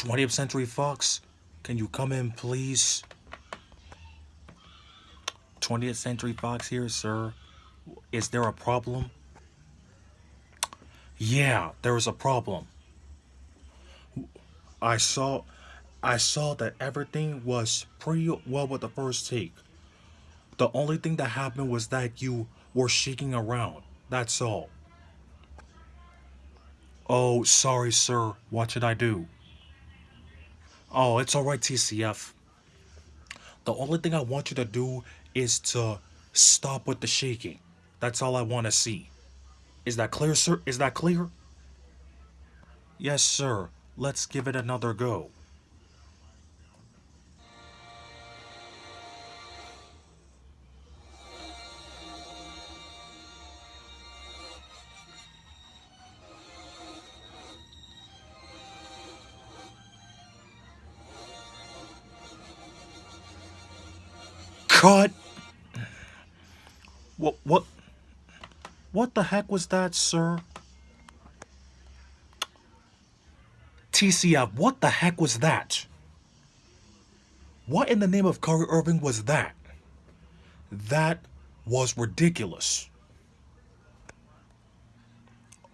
20th Century Fox, can you come in, please? 20th Century Fox here, sir. Is there a problem? Yeah, there is a problem. I saw I saw that everything was pretty well with the first take. The only thing that happened was that you were shaking around. That's all. Oh, sorry, sir. What should I do? Oh, it's alright, TCF. The only thing I want you to do is to stop with the shaking. That's all I want to see. Is that clear, sir? Is that clear? Yes, sir. Let's give it another go. Cut! What, what, what the heck was that, sir? TCF, what the heck was that? What in the name of Kyrie Irving was that? That was ridiculous.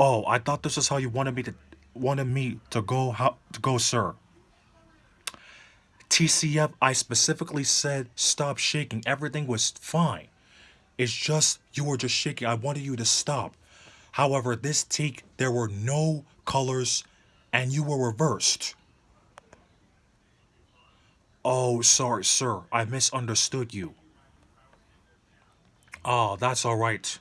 Oh, I thought this is how you wanted me to wanted me to go how to go, sir. TCF, I specifically said stop shaking. Everything was fine. It's just you were just shaking. I wanted you to stop. However, this take, there were no colors and you were reversed. Oh, sorry, sir. I misunderstood you. Oh, that's alright.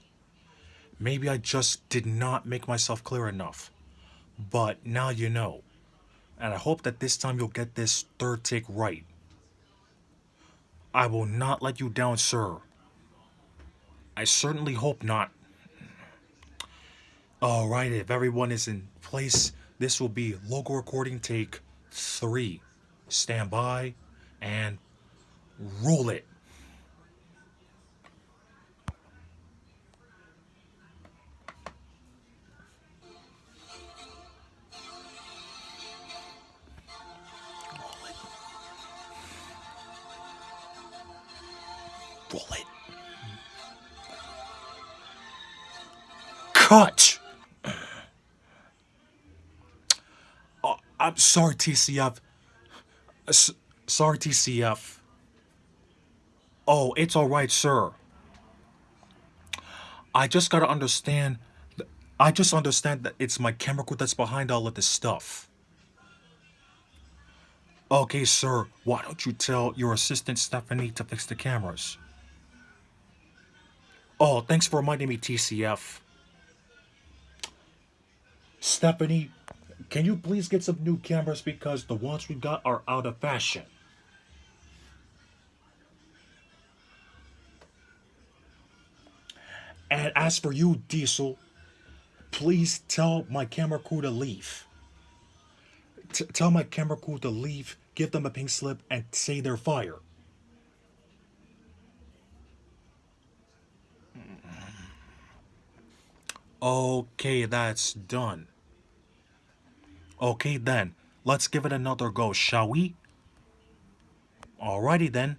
Maybe I just did not make myself clear enough. But now you know. And I hope that this time you'll get this third take right. I will not let you down, sir. I certainly hope not. Alright, if everyone is in place, this will be local recording take 3. Stand by and roll it. Cut! Oh, I'm sorry, TCF. Uh, s sorry, TCF. Oh, it's alright, sir. I just gotta understand... I just understand that it's my crew that's behind all of this stuff. Okay, sir, why don't you tell your assistant Stephanie to fix the cameras? Oh, thanks for reminding me, TCF. Stephanie, can you please get some new cameras because the ones we got are out of fashion? And as for you, Diesel, please tell my camera crew to leave. T tell my camera crew to leave, give them a pink slip, and say they're fired. Okay, that's done. Okay then, let's give it another go, shall we? Alrighty then.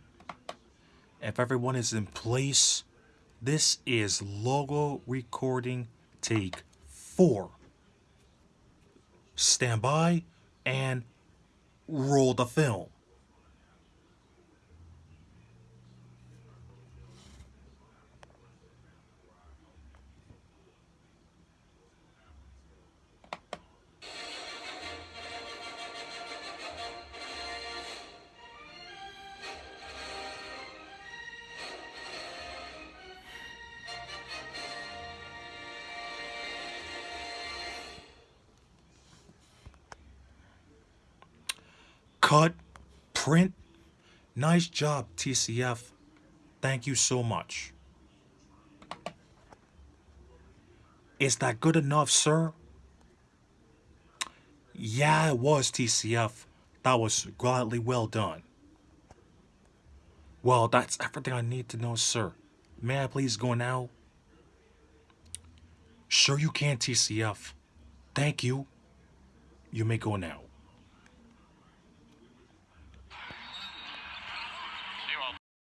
If everyone is in place, this is logo recording take 4. Stand by and roll the film. Cut, print. Nice job, TCF. Thank you so much. Is that good enough, sir? Yeah, it was, TCF. That was gladly well done. Well, that's everything I need to know, sir. May I please go now? Sure you can, TCF. Thank you. You may go now.